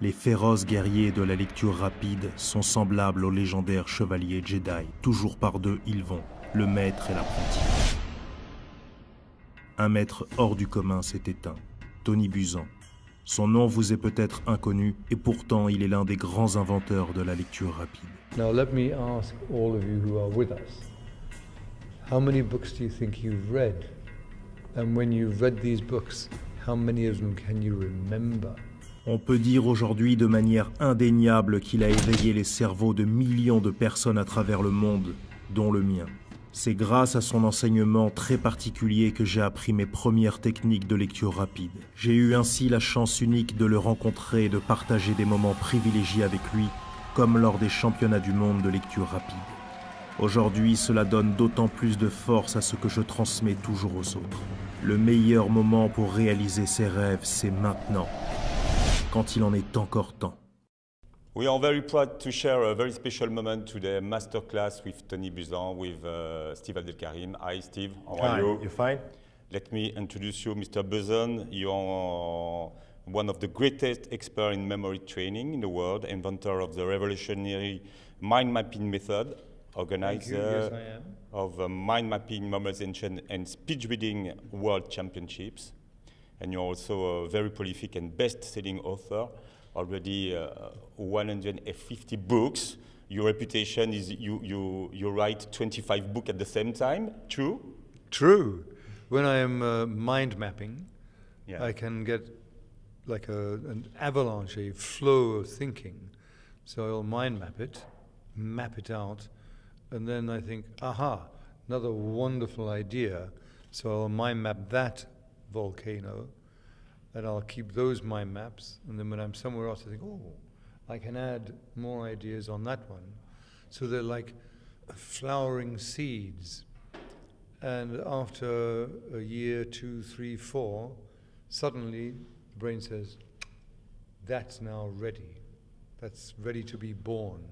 Les féroces guerriers de la lecture rapide sont semblables aux légendaires chevaliers Jedi. Toujours par deux, ils vont, le maître et l'apprenti. Un maître hors du commun s'est éteint, Tony Buzan. Son nom vous est peut-être inconnu, et pourtant il est l'un des grands inventeurs de la lecture rapide. Now let me ask all of you who are with us, how many books do you think you've read? And when you've read these books, how many of them can you remember? On peut dire aujourd'hui de manière indéniable qu'il a éveillé les cerveaux de millions de personnes à travers le monde, dont le mien. C'est grâce à son enseignement très particulier que j'ai appris mes premières techniques de lecture rapide. J'ai eu ainsi la chance unique de le rencontrer et de partager des moments privilégiés avec lui, comme lors des championnats du monde de lecture rapide. Aujourd'hui, cela donne d'autant plus de force à ce que je transmets toujours aux autres. Le meilleur moment pour réaliser ses rêves, c'est maintenant, quand il en est encore temps. We are very proud to share a very special moment today, masterclass with Tony Buzan, with uh, Steve Abdelkarim. Hi, Steve. How are Hi, you? you fine? Let me introduce you, Mr. Buzan. You are one of the greatest experts in memory training in the world, inventor of the revolutionary mind mapping method, organizer Yes, of uh, mind mapping, memorization, and speech reading world championships. And you're also a very prolific and best selling author, already uh, 150 books. Your reputation is you, you, you write 25 books at the same time, true? True. When I am uh, mind mapping, Yeah. I can get like a, an avalanche, a flow of thinking. So I'll mind map it, map it out, and then I think, aha, another wonderful idea. So I'll mind map that volcano, and I'll keep those my maps. And then when I'm somewhere else, I think, oh, I can add more ideas on that one. So they're like flowering seeds. And after a year, two, three, four, suddenly the brain says, that's now ready. That's ready to be born.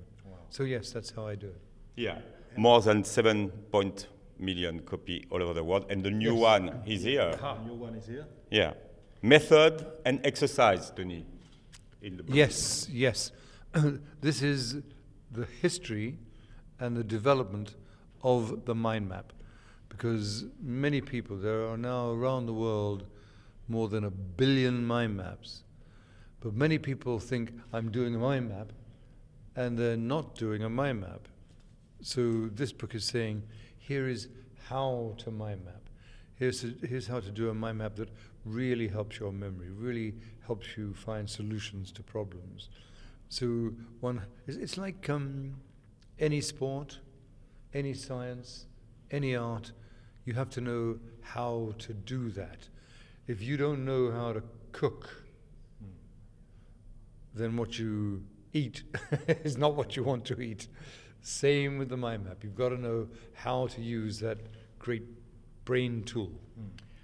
So, yes, that's how I do it. Yeah. More than 7 point million copy all over the world. And the new one is here. Ah, new one is here. Yeah. Method and exercise, Tony. In the. Yes, yes. this is the history and the development of the mind map. Because many people, there are now around the world more than a billion mind maps. But many people think I'm doing a mind map and they're not doing a mind map. So this book is saying here is how to mind map. Here's, here's how to do a mind map that really helps your memory, really helps you find solutions to problems. So one, it's, it's like um, any sport, any science, any art. You have to know how to do that. If you don't know how to cook, then what you eat is not what you want to eat. Same with the mind map. You've got to know how to use that great brain tool.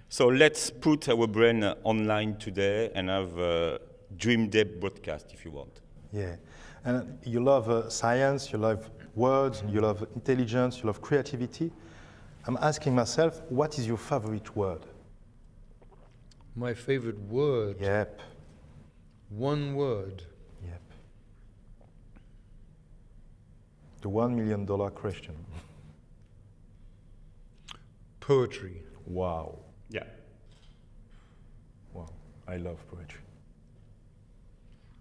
So let's put our brain uh, online today and have a Dream Day broadcast if you want. Yeah. And you love uh, science, you love words, you love intelligence, you love creativity. I'm asking myself, what is your favorite word? My favorite word, Yep. one word. Yep. The one million dollar question. Poetry. Wow. Yeah. Wow. I love poetry.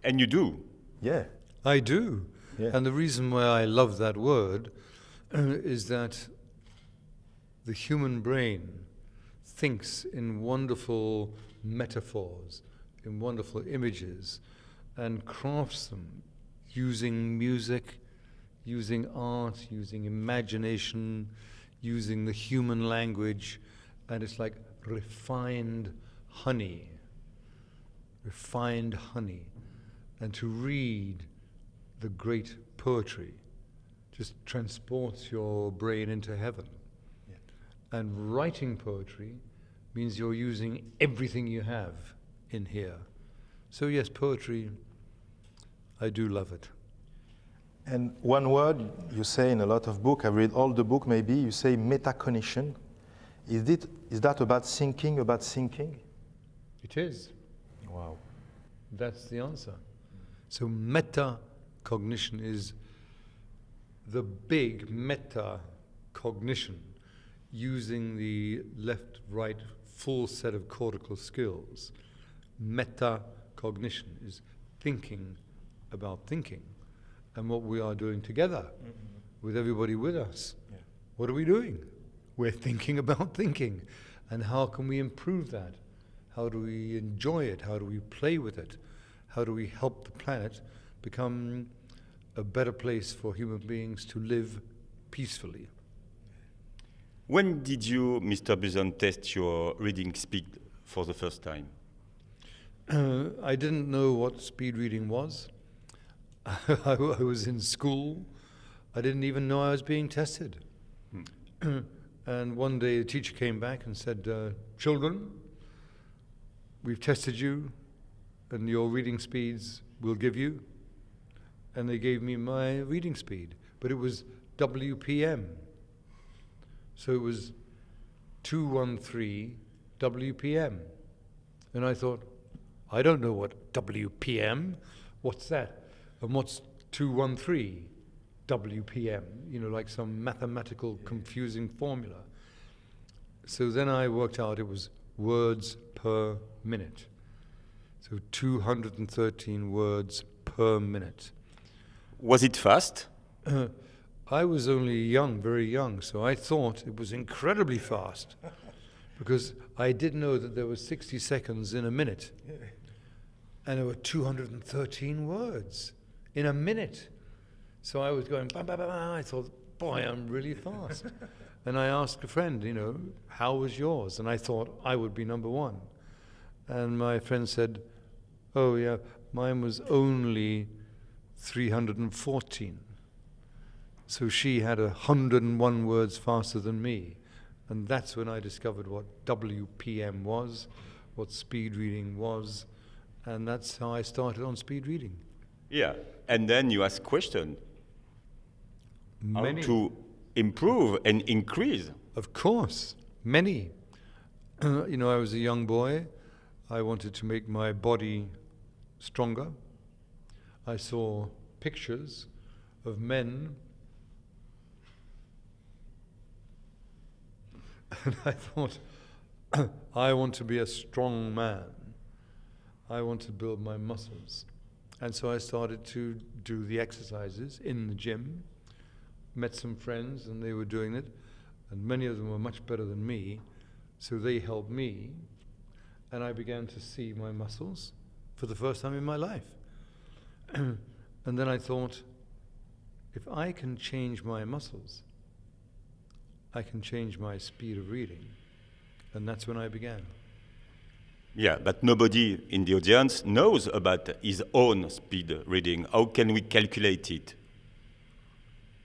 And you do. Yeah. I do. Yeah. And the reason why I love that word is that the human brain thinks in wonderful metaphors, in wonderful images, and crafts them using music, using art, using imagination, using the human language, and it's like refined honey refined honey, and to read the great poetry just transports your brain into heaven. And writing poetry means you're using everything you have in here. So, yes, poetry, I do love it. And one word you say in a lot of book, I read all the book maybe, you say metacognition. Is, it, is that about thinking, about thinking? It is. Wow. That's the answer. So metacognition is the big meta cognition using the left, right, full set of cortical skills. Metacognition is thinking about thinking and what we are doing together with everybody with us. What are we doing? We're thinking about thinking. And how can we improve that? How do we enjoy it? How do we play with it? How do we help the planet become a better place for human beings to live peacefully? When did you, Mr. Buzan, test your reading speed for the first time? Uh, I didn't know what speed reading was. I, I was in school. I didn't even know I was being tested. and one day the teacher came back and said, uh, Children, we've tested you, and your reading speeds we'll give you. And they gave me my reading speed, but it was WPM. So it was 213 WPM. And I thought, I don't know what WPM, what's that? And what's 213 WPM? You know, like some mathematical confusing formula. So then I worked out it was words per minute. So 213 words per minute. Was it fast? Uh, I was only young, very young, so I thought it was incredibly fast because I did know that there were 60 seconds in a minute. And there were 213 words in a minute. So I was going, bah, bah, bah, bah. I thought, boy, I'm really fast. and I asked a friend, you know, how was yours? And I thought I would be number one. And my friend said, oh, yeah, mine was only 314. So she had 101 words faster than me. And that's when I discovered what WPM was, what speed reading was, and that's how I started on speed reading. Yeah. And then you ask question how to improve and increase. Of course, many. you know, I was a young boy. I wanted to make my body stronger. I saw pictures of men. And I thought, I want to be a strong man. I want to build my muscles. And so I started to do the exercises in the gym met some friends and they were doing it, and many of them were much better than me, so they helped me, and I began to see my muscles for the first time in my life. and then I thought, if I can change my muscles, I can change my speed of reading. And that's when I began. Yeah, but nobody in the audience knows about his own speed reading. How can we calculate it?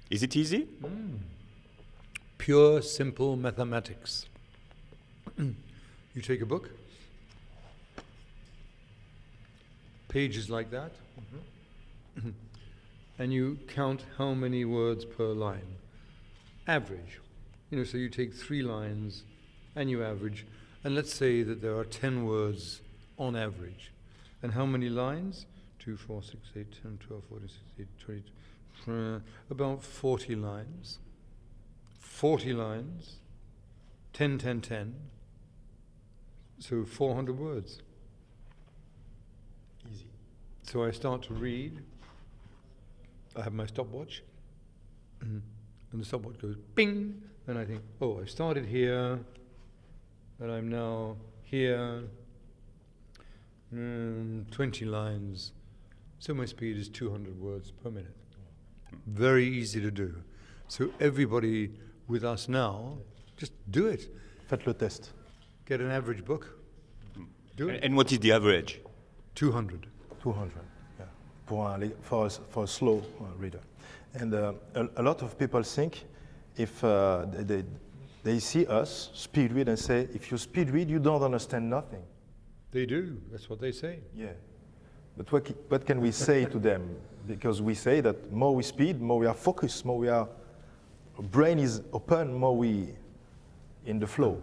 Is it easy? Mm. Pure, simple mathematics. you take a book, pages like that, mm-hmm. and you count how many words per line. Average. You know, so you take three lines and you average, and let's say that there are 10 words on average. And how many lines? 2, 4, 6, 8, 10, 12, 14, 16, 20, uh, about 40 lines. 40 lines, 10, 10, 10. So 400 words. Easy. So I start to read. I have my stopwatch. and the stopwatch goes bing. And I think, oh, I started here. And I'm now here. Mm, 20 lines. So my speed is 200 words per minute. Very easy to do. So everybody with us now, just do it. Faites le test. Get an average book. Do it. And what is the average? 200. 200, yeah, for a, for a, s- for a slow uh, reader. And uh, a, a lot of people think if uh, they, they, they see us speed read and say, if you speed read, you don't understand nothing. They do. That's what they say. Yeah. But what, what can we say to them? Because we say that more we speed, more we are focused, more we are, brain is open, more we in the flow.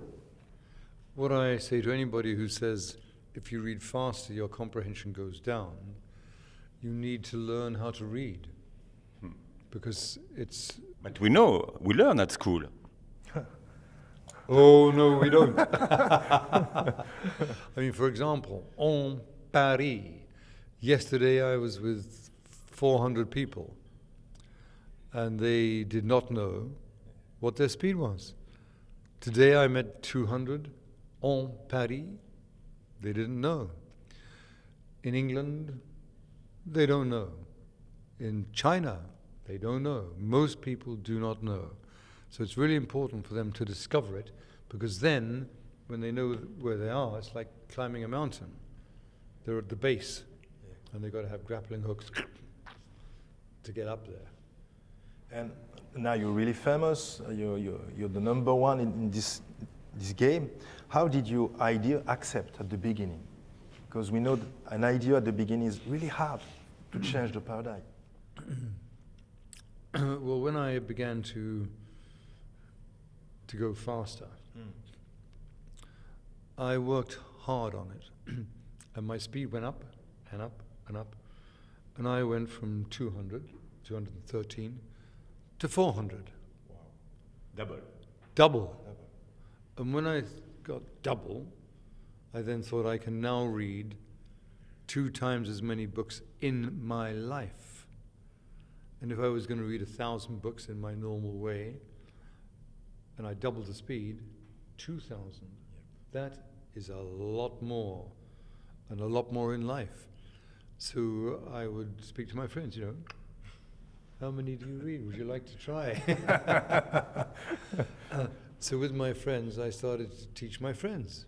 What I say to anybody who says if you read faster, your comprehension goes down, you need to learn how to read hmm. because it's. But we know, we learn at school. Oh, no, we don't. I mean, for example, en Paris. Yesterday I was with 400 people and they did not know what their speed was. Today I met 200 en Paris. They didn't know. In England, they don't know. In China, they don't know. Most people do not know. So it's really important for them to discover it because then, when they know where they are, it's like climbing a mountain. They're at the base and they've got to have grappling hooks to get up there. And now you're really famous. uh, You're, you're, you're the number one in, in this, this game. How did you idea accept at the beginning? Because we know an idea at the beginning is really hard to change the paradigm. well, when I began to to go faster, I worked hard on it, and my speed went up and up and up, and I went from 200, 213 to 400, Wow, Double. double. And when I got double, I then thought I can now read two times as many books in my life. And if I was going to read a thousand books in my normal way, and I doubled the speed, 2,000. That is a lot more, and a lot more in life. So I would speak to my friends, you know, how many do you read? Would you like to try? Uh, so with my friends, I started to teach my friends.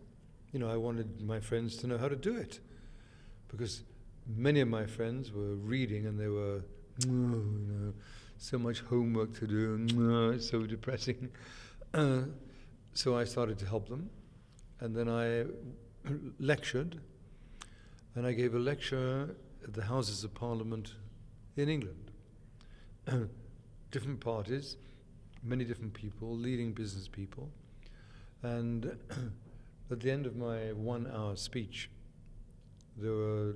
You know, I wanted my friends to know how to do it, because many of my friends were reading and they were, "Oh, you know, so much homework to do, oh, it's so depressing. So I started to help them, and then I lectured, and I gave a lecture at the Houses of Parliament in England. different parties, many different people, leading business people, and at the end of my one-hour speech, there were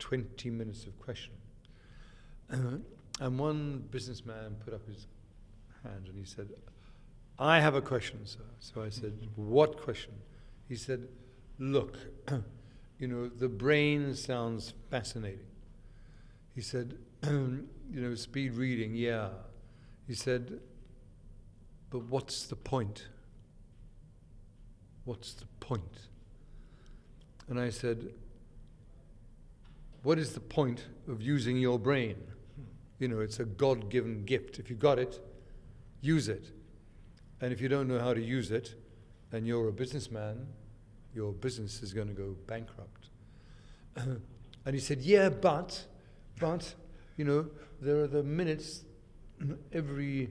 20 minutes of question. and one businessman put up his hand and he said, I have a question, sir. So I said, What question? He said, Look, you know, the brain sounds fascinating. He said, You know, speed reading, yeah. He said, But what's the point? What's the point? And I said, What is the point of using your brain? You know, it's a God given gift. If you got it, use it. And if you don't know how to use it, and you're a businessman, your business is going to go bankrupt. and he said, Yeah, but, but, you know, there are the minutes every,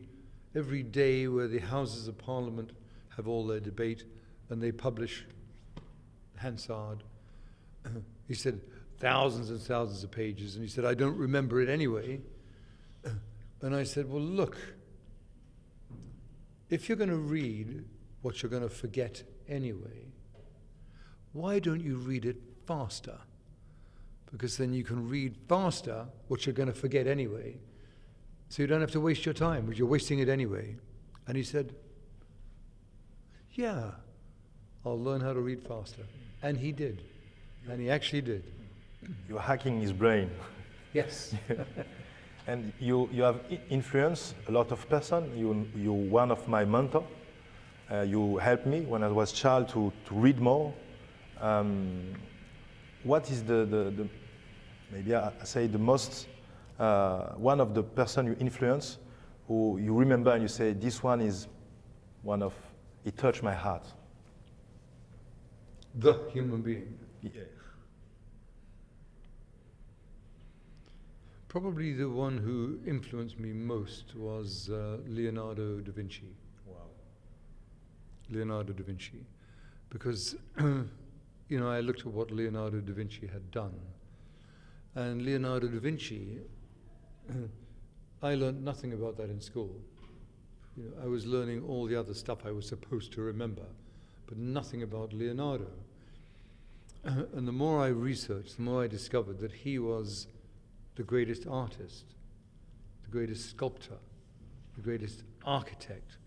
every day where the Houses of Parliament have all their debate and they publish Hansard. he said, thousands and thousands of pages. And he said, I don't remember it anyway. And I said, Well, look, if you're going to read what you're going to forget anyway, why don't you read it faster? Because then you can read faster what you're going to forget anyway. So you don't have to waste your time, because you're wasting it anyway. And he said, Yeah, I'll learn how to read faster. And he did. And he actually did. You're hacking his brain. Yes. And you, you have influenced a lot of person. You, you're one of my mentor. Uh, you helped me when I was child to, to read more. Um, what is the, the, the maybe I I say the most, uh, one of the person you influence who you remember and you say, this one is one of, it touched my heart. the human being. Yeah. Probably the one who influenced me most was uh, Leonardo da Vinci. Wow. Leonardo da Vinci. Because, you know, I looked at what Leonardo da Vinci had done. And Leonardo da Vinci, I learned nothing about that in school. You know, I was learning all the other stuff I was supposed to remember, but nothing about Leonardo. and the more I researched, the more I discovered that he was the greatest artist, the greatest sculptor, the greatest architect,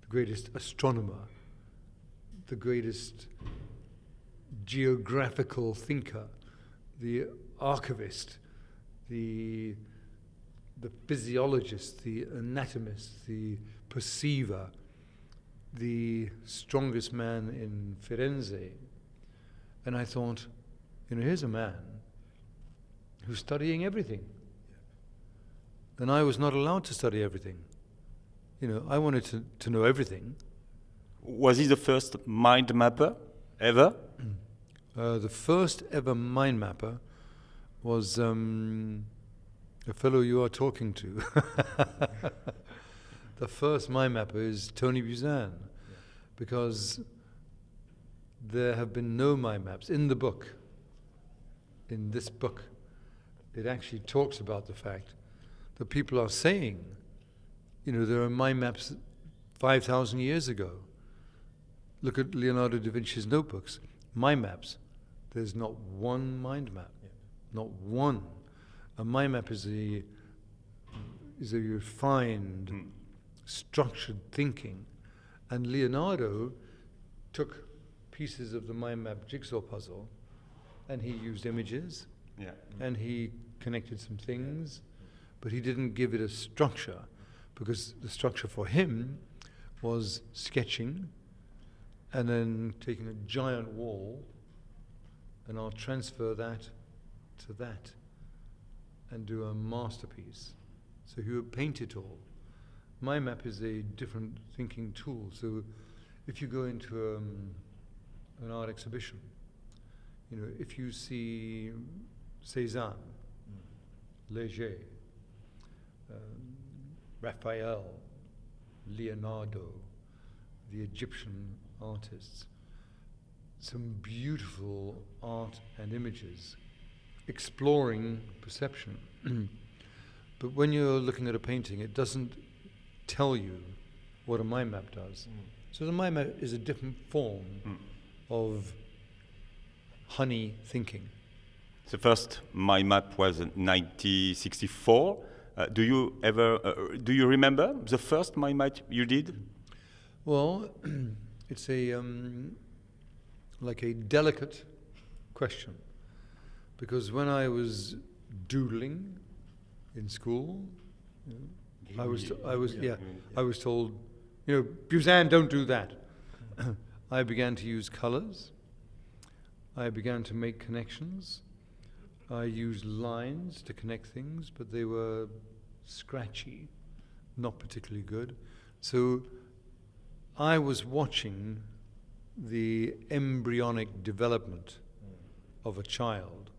the greatest astronomer, the greatest geographical thinker, the archivist, the, the physiologist, the anatomist, the perceiver, the strongest man in Firenze. And I thought, you know, here's a man who's studying everything. And I was not allowed to study everything. You know, I wanted to, to know everything. Was he the first mind mapper ever? Uh, the first ever mind mapper was um, a fellow you are talking to. the first mind mapper is Tony Buzan, because there have been no mind maps in the book. In this book, it actually talks about the fact that people are saying, you know, there are mind maps 5,000 years ago. Look at Leonardo da Vinci's notebooks, mind maps. There's not one mind map, not one. A mind map is a is a refined, hmm. structured thinking, and Leonardo took pieces of the mind map jigsaw puzzle, and he used images, Yeah. and he connected some things, but he didn't give it a structure because the structure for him was sketching and then taking a giant wall and I'll transfer that to that and do a masterpiece. So he would paint it all. My map is a different thinking tool. So if you go into um, an art exhibition, you know, if you see Cézanne, Léger, um, Raphael, Leonardo, the Egyptian artists, some beautiful art and images exploring perception. but when you're looking at a painting, it doesn't tell you what a mind map does. So the mind map is a different form of honey thinking. The first my map was 1964. Uh, do you ever uh, do you remember the first my map you did? Well, it's a um, like a delicate question because when I was doodling in school, I was I was yeah, I was told, you know, Buzan, don't do that. I began to use colors. I began to make connections. I used lines to connect things, but they were scratchy, not particularly good. So I was watching the embryonic development mm. of a child,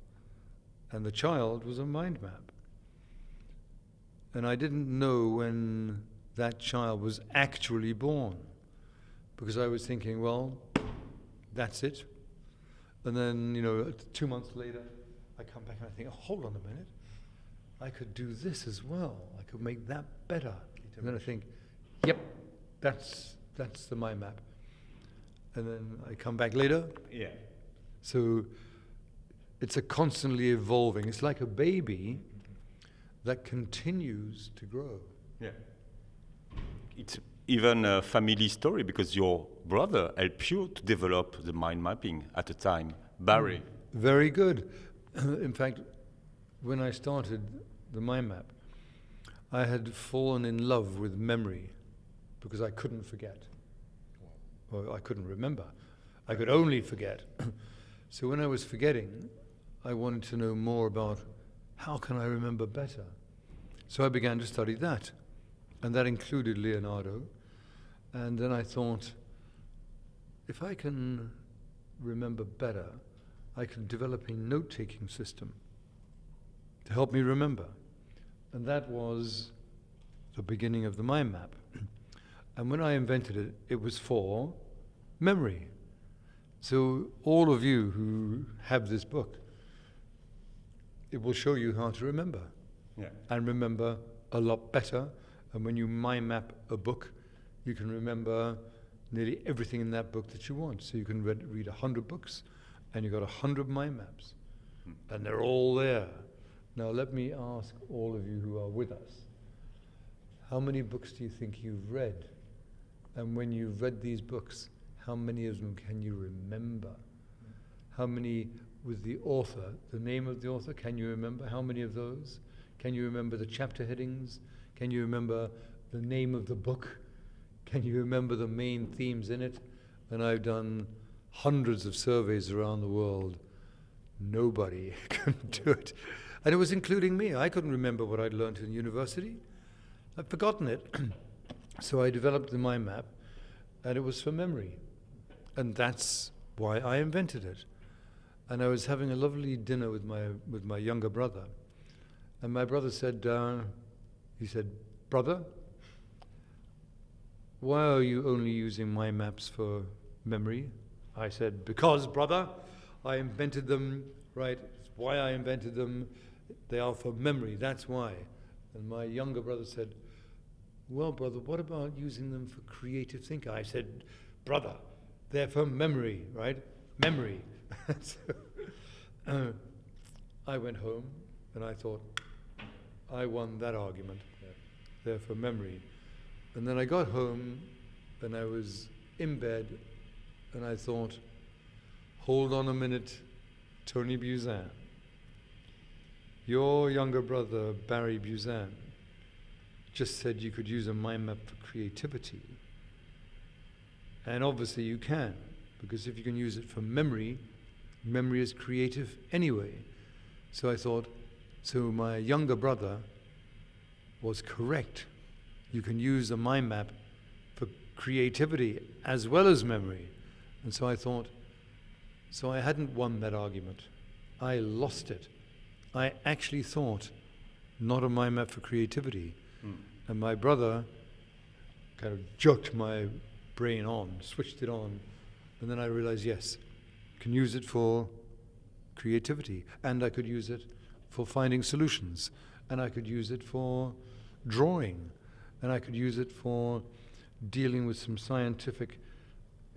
and the child was a mind map. And I didn't know when that child was actually born because I was thinking, well, that's it. And then, you know, two months later, I come back and I think, oh, hold on a minute. I could do this as well. I could make that better. And then I think, yep, that's, that's the mind map. And then I come back later. Yeah. So it's a constantly evolving. It's like a baby that continues to grow. Yeah. It's even a family story because your brother helped you to develop the mind mapping at the time, Barry. Very good. In fact, when I started the mind map, I had fallen in love with memory because I couldn't forget. Or I couldn't remember. I could only forget. so when I was forgetting, I wanted to know more about how can I remember better. So I began to study that. And that included Leonardo. And then I thought, if I can remember better, I can develop a note taking system to help me remember. And that was the beginning of the mind map. and when I invented it, it was for memory. So, all of you who have this book, it will show you how to remember Yeah. and remember a lot better. And when you mind map a book, you can remember nearly everything in that book that you want. So you can read, read 100 books and you've got 100 mind maps. Hmm. And they're all there. Now, let me ask all of you who are with us how many books do you think you've read? And when you've read these books, how many of them can you remember? How many with the author, the name of the author, can you remember? How many of those? Can you remember the chapter headings? Can you remember the name of the book? Can you remember the main themes in it? And I've done hundreds of surveys around the world. Nobody can do it. And it was including me. I couldn't remember what I'd learned in university. I'd forgotten it. so I developed the mind map, and it was for memory. And that's why I invented it. And I was having a lovely dinner with my, with my younger brother. And my brother said, uh, he said, Brother, why are you only using mind maps for memory? I said, Because, brother, I invented them, right? It's why I invented them. They are for memory, that's why. And my younger brother said, Well, brother, what about using them for creative thinking? I said, Brother, they're for memory, right? Memory. so, uh, I went home and I thought, I won that argument. Yeah. They're for memory. And then I got home and I was in bed and I thought, hold on a minute, Tony Buzan. Your younger brother, Barry Buzan, just said you could use a mind map for creativity. And obviously you can, because if you can use it for memory, memory is creative anyway. So I thought, so my younger brother was correct. You can use a mind map for creativity as well as memory. And so I thought, so I hadn't won that argument. I lost it. I actually thought not on my map for creativity. Mm. And my brother kind of jerked my brain on, switched it on, and then I realized yes, can use it for creativity, and I could use it for finding solutions, and I could use it for drawing, and I could use it for dealing with some scientific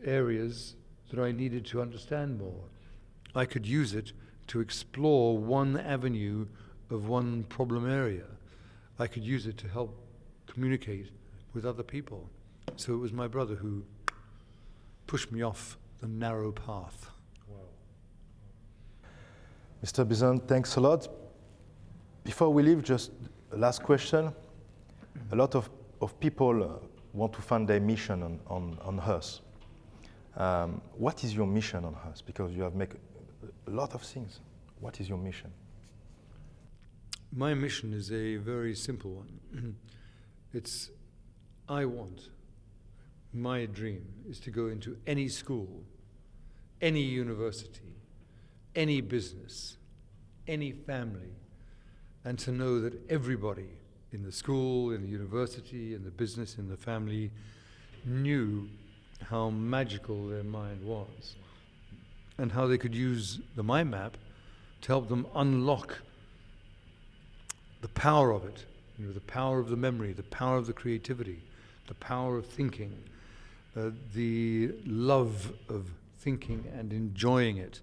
areas that I needed to understand more. I could use it to explore one avenue of one problem area. I could use it to help communicate with other people. So it was my brother who pushed me off the narrow path. Wow. Mr. Buzan, thanks a lot. Before we leave, just a last question. A lot of, of people uh, want to find their mission on, on, on Earth. Um, what is your mission on Earth? Because you have made a lot of things. What is your mission? My mission is a very simple one. it's I want, my dream is to go into any school, any university, any business, any family, and to know that everybody in the school, in the university, in the business, in the family knew how magical their mind was and how they could use the mind map to help them unlock the power of it, you know, the power of the memory, the power of the creativity, the power of thinking, uh, the love of thinking and enjoying it.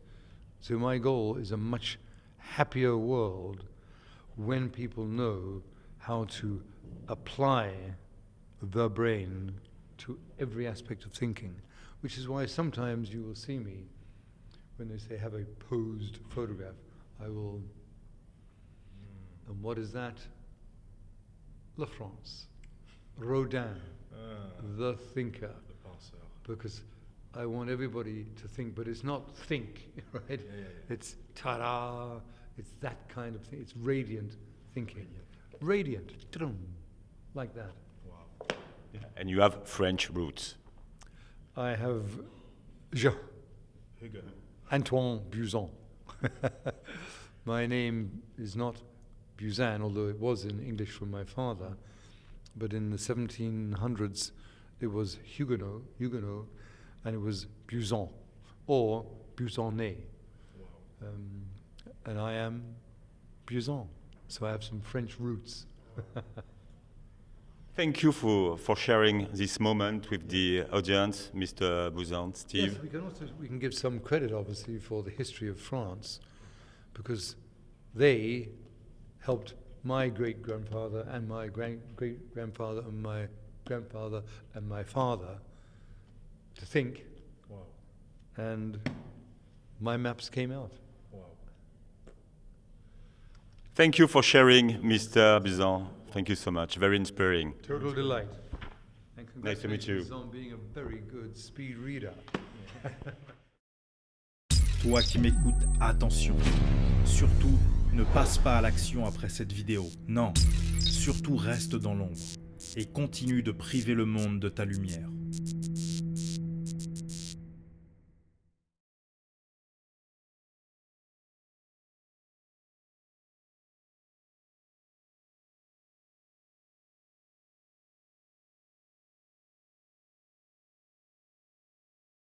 So my goal is a much happier world when people know how to apply the brain to every aspect of thinking, which is why sometimes you will see me when they say have a posed photograph. I will, mm. and what is that? La France, Rodin, uh, the thinker. Because I want everybody to think, but it's not think, right? Yeah, yeah, yeah. It's ta-da, it's that kind of thing. It's radiant thinking. Radiant, radiant like that. Wow. And you have French roots. I have Jean. Antoine Buzan. my name is not Buzan, although it was in English from my father. But in the 1700s, it was Huguenot, Huguenot, and it was Buzan, or Buzannet. Wow. Um, and I am Buzan, so I have some French roots. Thank you for, for sharing this moment with the audience, Mr. Buzan, Steve. Yes, we can also we can give some credit, obviously, for the history of France, because they helped my great grandfather and my great grandfather and my grandfather and my father to think. Wow. And my maps came out. Wow. Thank you for sharing, Mr. Buzan. Thank you so much. Very inspiring. Total delight. And Nice to meet you. congratulations on being a very good speed reader. Toi qui m'écoutes, attention. Surtout, ne passe pas à l'action après cette vidéo. Non, surtout reste dans l'ombre et continue de priver le monde de ta lumière.